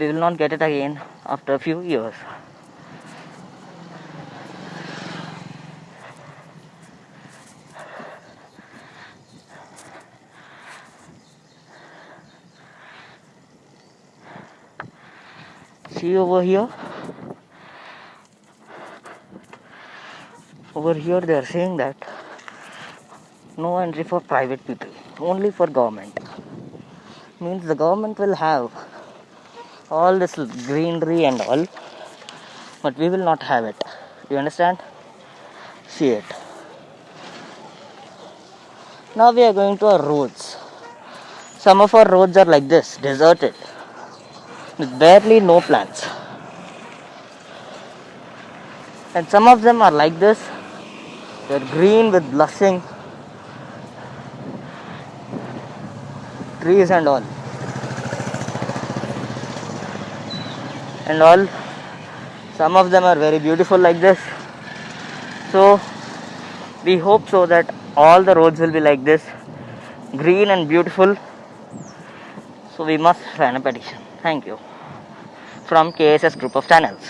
we will not get it again after a few years. See over here? Over here they are saying that no entry for private people, only for government. Means the government will have all this greenery and all, but we will not have it. You understand? See it. Now we are going to our roads. Some of our roads are like this, deserted, with barely no plants. And some of them are like this, they're green with blushing trees and all. And all, some of them are very beautiful like this. So, we hope so that all the roads will be like this, green and beautiful. So, we must sign a petition. Thank you. From KSS Group of Channels.